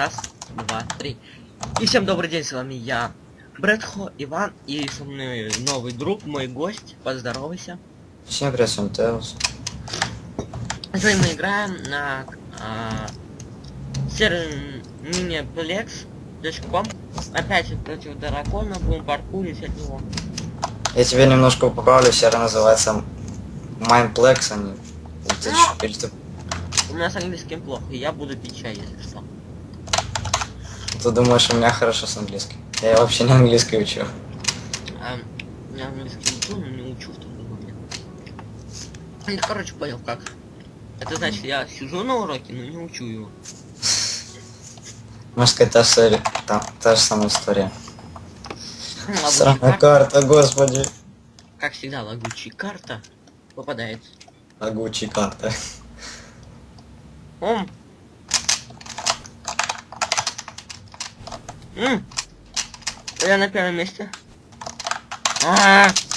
Раз, два, три. И всем добрый день, с вами я, Брэдхо, Иван, и со мной новый друг, мой гость. Поздоровайся. Всем привет, всем Теос. Сегодня мы играем на а, сервере miniplex.com. Опять против дракона, будем паркурить от него. Я тебе немножко поправлю, серия называется Mindplex, а не... Ты или ты, У меня с английским плохо, я буду пить чай, если что. Ты думаешь, у меня хорошо с английским? Я вообще не английский учу. А, я английский учу, но не учу в момент. Ну, короче, понял как. Это значит, я сижу на уроке, но не учу его. Можно сказать, та, же- та, та же самая история. Сраная карта, господи. Как всегда, лагучая карта попадает. Агучи карта. Ом. М. Я на первом месте. А -а -а.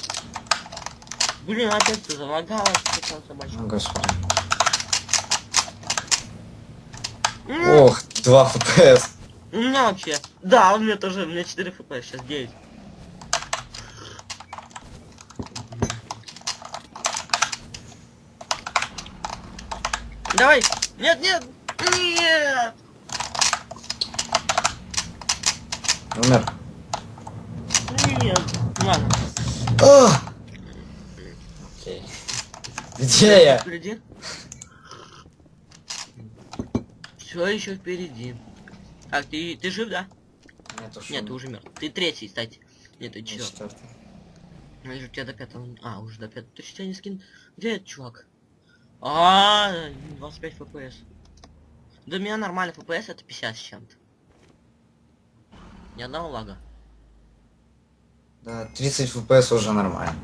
Блин, опять ты залагалась, что собачка. О, господи. М. Ох, 2 FPS. У меня вообще. Да, у меня тоже, у меня 4 фп, сейчас 9. Давай! Нет, нет! Нет! Умер. Нет! Ладно. А! Окей. Где я? Впереди. Все еще впереди. Так, ты, ты жив, да? Нет, уж Нет, ты уже мертв. Ты третий, кстати. Нет, ты четвертый. Ну, я же у тебя до пятого... А, уже до пятого. Ты что, тебя не скин? Где этот чувак? А, 25 фпс. Да у меня нормальный фпс это 50 с чем-то. Ни одного лага. Да, 30 FPS уже нормально.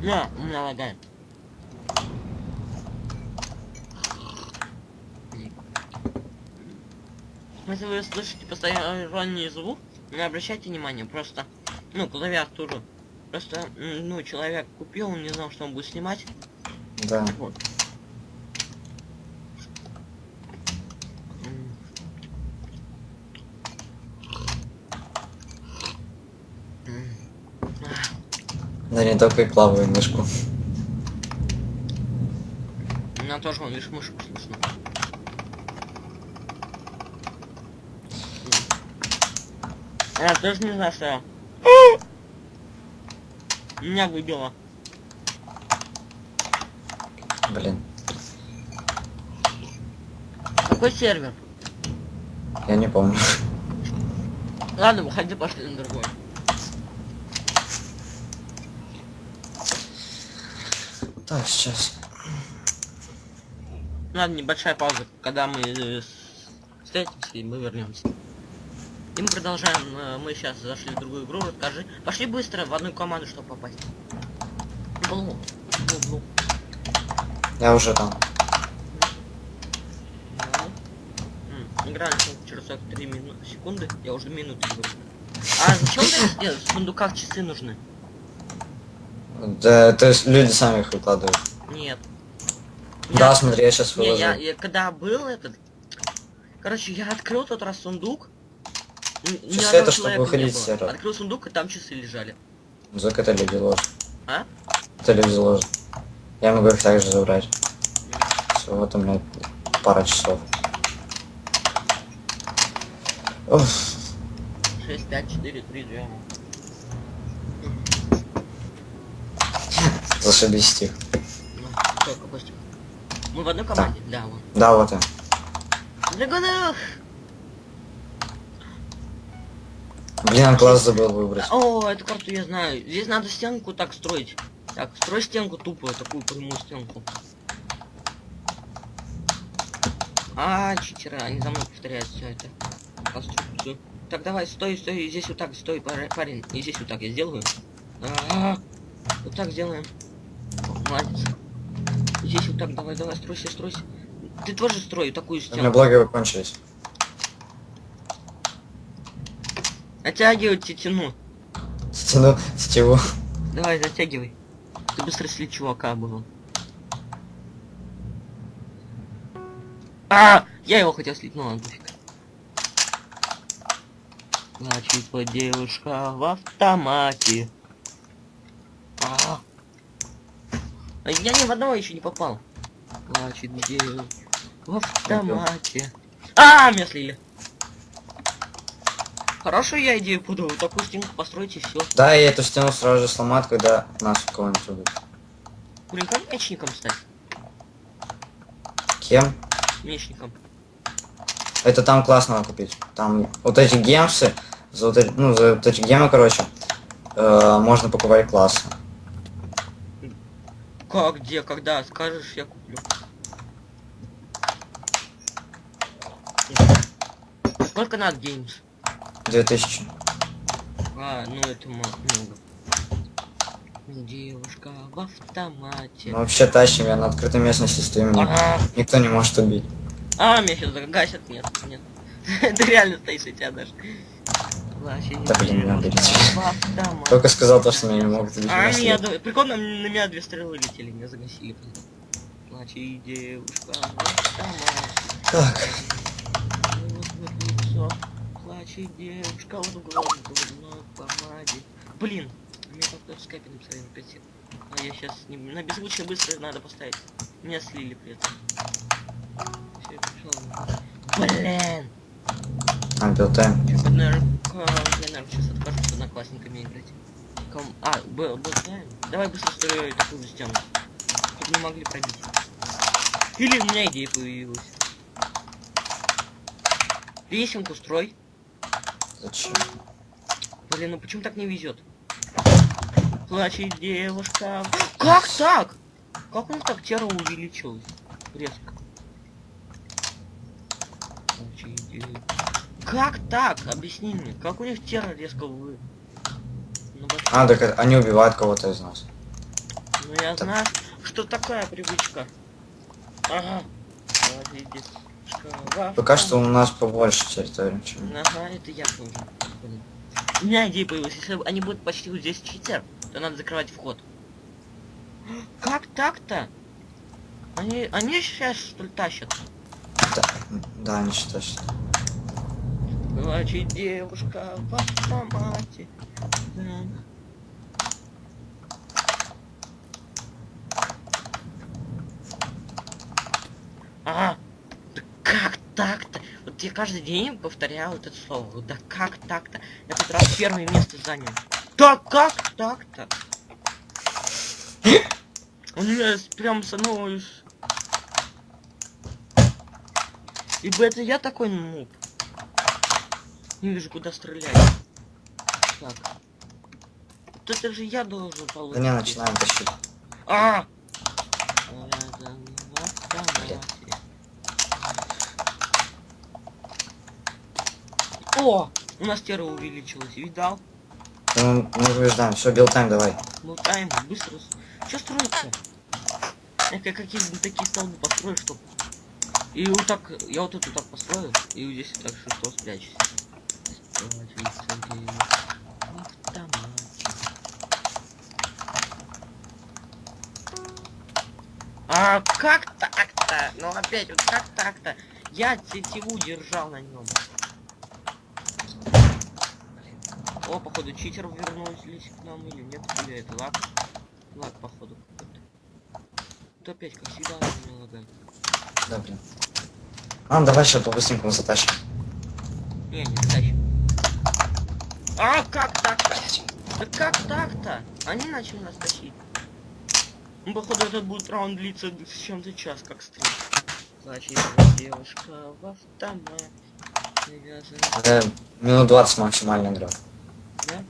Не, у меня лагает. Если вы слышите посторонний звук, не обращайте внимания, просто, ну, клавиатуру. Просто, ну, человек купил, он не знал, что он будет снимать. Да. Вот. М. М. Ах, Да не только и плаваю мышку. У меня тоже, вон, видишь, мышку слышно. Я тоже не знаю, что я. Меня выбило. Блин. Какой сервер? Я не помню. Ладно, выходи, пошли на другой. Так, сейчас. Ладно, небольшая пауза, когда мы э, встретимся и мы вернемся. И мы продолжаем. э, Мы сейчас зашли в другую игру. Расскажи. Пошли быстро в одну команду, чтобы попасть. Блу. Блу, блу. Я уже там. М, Игра через 43 минуты, секунды. Я уже минуты говорю. А зачем ты это сделать? В сундуках часы нужны. Да, то есть люди сами их выкладывают. Нет. Да, Я- смотри, я сейчас Не, выложу. я, я когда был этот... Короче, я открыл тот раз сундук. Часы это чтобы не выходить с сервера. Открыл сундук, и там часы лежали. Зак это люди ложат. А? Это люди ложат. Я могу их также забрать. Все, вот у меня пара часов. Уф, 6, 5, 4, 3, 2. Зашибись стих. Ну, что, стих? Мы в одной команде? Да, вон. Да, вот он. Драгонов! Блин, а класс забыл выбрать. О, эту карту я знаю. Здесь надо стенку так строить. Так, строй стенку тупую, такую прямую стенку. А, читеры, они за мной повторяют все это. Конструкцию. Так, давай, стой, стой, здесь вот так, стой, пар- парень. И здесь вот так я сделаю. А, Вот так сделаем. Молодец. Здесь вот так, давай, давай, стройся, стройся. Ты тоже строй такую У меня благо закончились. Натягивай тетину. Стяну сетеву. Давай, затягивай. Ты быстро сли чувака было. А, я его хотел слить, ну ладно, пофиг. Вот девушка в автомате. А. А Я ни в одного еще не попал. Плачет девушка в автомате. А, меня слили. Хорошую я идею подал. Такую стенку построить и все. Да, и эту стену сразу же сломать, когда нас кого-нибудь убьют. Блин, как мечником стать? Кем? Мечником. Это там классно купить. Там вот эти гемсы, за вот эти, ну, за вот эти гемы, короче, э, можно покупать классы. Как, где, когда? Скажешь, я куплю. Сколько надо геймс? 2000. А, ну это много. Девушка в автомате. Мы вообще тащим, я на открытой местности стою, Ага. никто не может убить. А, меня сейчас загасят. Нет, нет. Ты реально стоишь у тебя даже. Да, блин, надо девушка идти. в автомате. Только сказал то, что меня не могут убить. А, меня прикольно, на меня две стрелы летели, меня загасили. Плачет девушка в автомате. Так. Плачет девушка вот в дурной помаде. Блин, мне как-то в скайпе написали на 5 А я сейчас не... на беззвучие быстро надо поставить. Меня слили при этом. Всё, я пришёл. Блин! А, билтайм. Наверное, я, наверное, сейчас откажусь с одноклассниками играть. Ком... А, был, знаем. Давай быстро строю такую стену. Чтобы не могли пробить. Или у меня идея появилась. Лесенку строй. Зачем? Блин, ну почему так не везет? Плачет девушка. Как так? Как них так тера увеличилась? Резко. Плачет дев- Как так? Объясни мне. Как у них тера резко вы... Ну, А, так они убивают кого-то из нас. ну я знаю, что такая привычка. Ага. В Пока что у нас побольше территории, чем... Ага, это я тоже. У меня идея появилась. Если они будут почти вот здесь читер, то надо закрывать вход. Как так-то? Они, они сейчас что ли тащат? Да, да, они считают, что... Плачет девушка в автомате. Да. А, да как так-то? Вот я каждый день повторял это слово. Вот Да как так-то? Я тут раз первое место занял. Да как так-то? Он меня прям со мной... Ибо это я такой нуб. Не вижу, куда стрелять. Так. Вот это же я должен Да получить. не, начинаем тащить. А! О! У нас тера увеличилась, видал? Ну, мы побеждаем. Все, билтайм, давай. Болтаем, быстро. Что строится? Я как какие-то такие столбы построю, чтоб... И вот так, я вот эту так построю, и вот здесь так шесто спрячусь. Спрячется где в автомате. А как так-то? Ну опять вот как так-то? Я тетиву держал на нем. О, походу читер вернулись к нам или нет? Или это лак? Лак, походу. какой-то. То опять, как всегда, меня лагает. Да, блин. А, давай сейчас по-быстренькому затащим. Не, не затащим. А, как так-то? Да как так-то? Они начали нас тащить. Ну, походу, этот будет раунд длиться с чем-то час, как стрим. Плачет девушка в автомат. Привязана, Э, минут 20 максимально игра. да?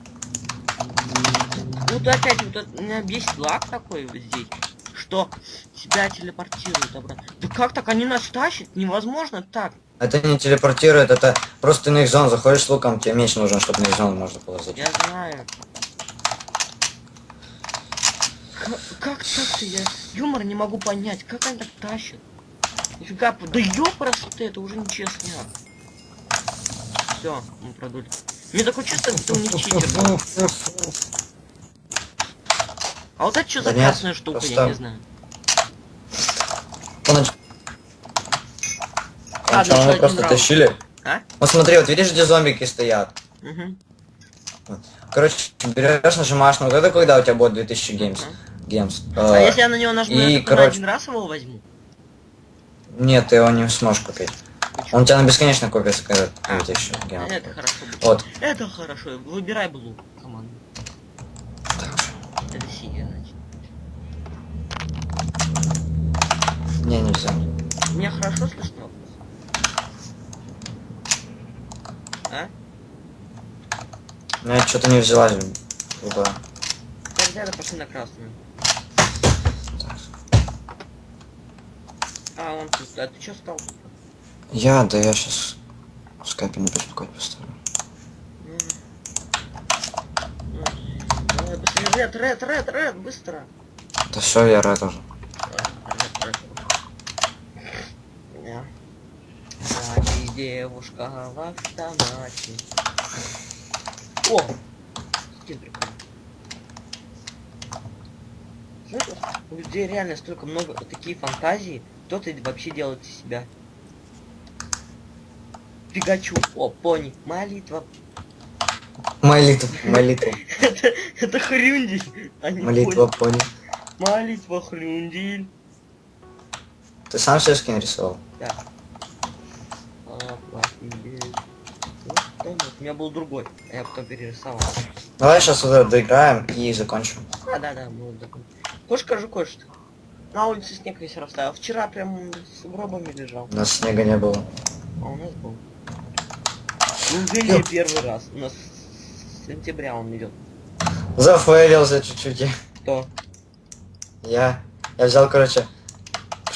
Вот опять вот это, меня бесит лак такой вот здесь, что тебя телепортируют обратно. Да как так? Они нас тащат? Невозможно так. Это не телепортирует, это просто ты на их зон заходишь с луком, тебе меч нужен, чтобы на их зону можно было зайти. Я знаю. К- как так-то я юмор не могу понять, как они так тащат? Нифига, да ёпросто ты, это уже нечестно. Все, мы продули. Мне такое чувство, что у них читер. А вот это что за Да красная штука, я не знаю. Он нач- А, Он что, мы просто раунд. тащили? А? Вот смотри, вот видишь, где зомбики стоят? Мгм. Короче, берешь, нажимаешь на вот это, когда у тебя будет 2000 gems. Мгм. Gems. А Э, если я на него нажму, и, я короче- один раз его возьму? Нет, ты его не сможешь купить. Почему? Он у тебя на бесконечно купится, когда А, 2000 gems. Это хорошо. Вот. Это хорошо. Выбирай blue команду. Это синяя, значит. Не, нельзя. Меня хорошо слышно? А? Ну, я что-то не взяла. Типа, Тогда пошли на красную. А, он тут. А ты что стал? Я, да я сейчас скайпе не беспокоить поставлю. Ред, ред, ред, ред, быстро. Да все, я рад уже. Ред, ред. Да. Кстати, девушка в автомате. О! Скин прикольный. Знаешь, вот у людей реально столько много такие фантазии, кто-то вообще делает из себя. Пикачу, о, пони, молитва. Молитва, молитва, это, это хрюндель, а молитва, пони. Молитва хрюндель. Ты сам себе скин рисовал? Да. У меня был другой, а я потом перерисовал. Давай сейчас вот это доиграем и закончим. А, да, да, мы такой. Хочешь, скажу кое-что? На улице снег весь растаял. Вчера прям с гробами лежал. У нас снега не было. А у нас был. Неужели первый раз? У нас с сентября он идет. Зафейлился чуть-чуть. Кто? Я. Я взял, короче,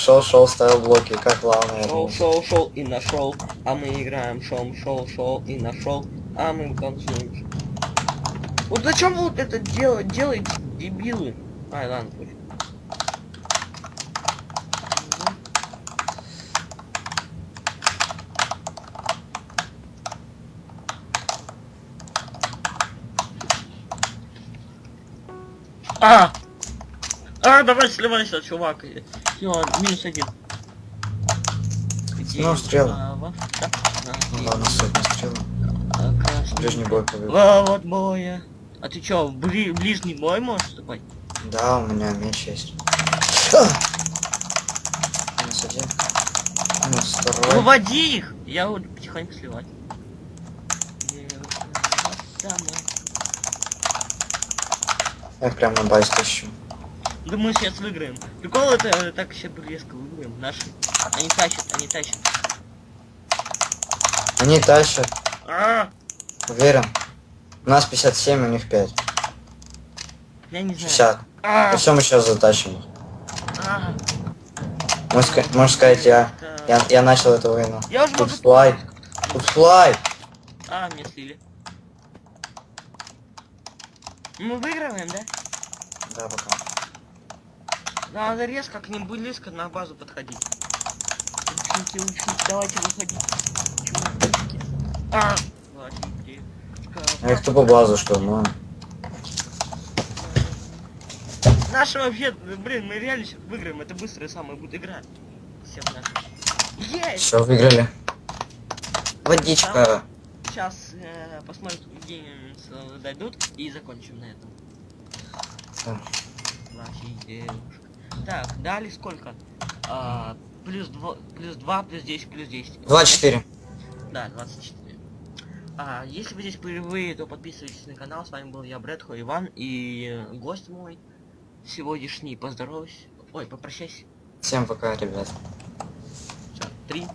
шел, шел, ставил блоки, как главное. Шел, шел, шел и нашел. А мы играем шел, шел, шел и нашел. А мы танцуем. Вот зачем вы вот это дело делаете, дебилы? Ай, ладно, пусть. А! А, давай сливайся, чувак. Все, минус один. Ну, да, Ну ладно, сотня стрела. а. Ближний бой побил. Вот боя. А ты чё, в бли- ближний бой можешь вступать? Да, у меня меч есть. А! Минус один. Минус второй. Выводи их! Я буду потихоньку сливать. Я их прям на базе тащу. Да мы сейчас выиграем. Прикол это э, так все резко выиграем. Наши. Они тащат, они тащат. Они тащат, А, уверен. У нас 57, у них 5. я не знаю. 60. А, И все, мы сейчас затащим их. а, Можно, ска- можно сказать, я, я, я начал эту войну. Я уже Тут флай. Тут флай. А, мне слили. Мы выигрываем, да? Да, пока. Надо резко к ним близко на базу подходить. Учите, учите, давайте выходить. Чувачки. А! Я их тупо базу, что, ну. Наши вообще, блин, мы реально сейчас выиграем. Это быстрая самая будет игра. Всех наших. Есть! Все, выиграли. Водичка. Сейчас э, посмотрим, где э, дойдут и закончим на этом. Да. Вашей девушка. Так, дали сколько? А, плюс 2, плюс 2, плюс 10, плюс 10. 24. Да, 24. А, если вы здесь впервые, то подписывайтесь на канал. С вами был я, Брэдхо Иван, и гость мой сегодняшний. Поздоровайся. Ой, попрощайся. Всем пока, ребят. Всё, Три,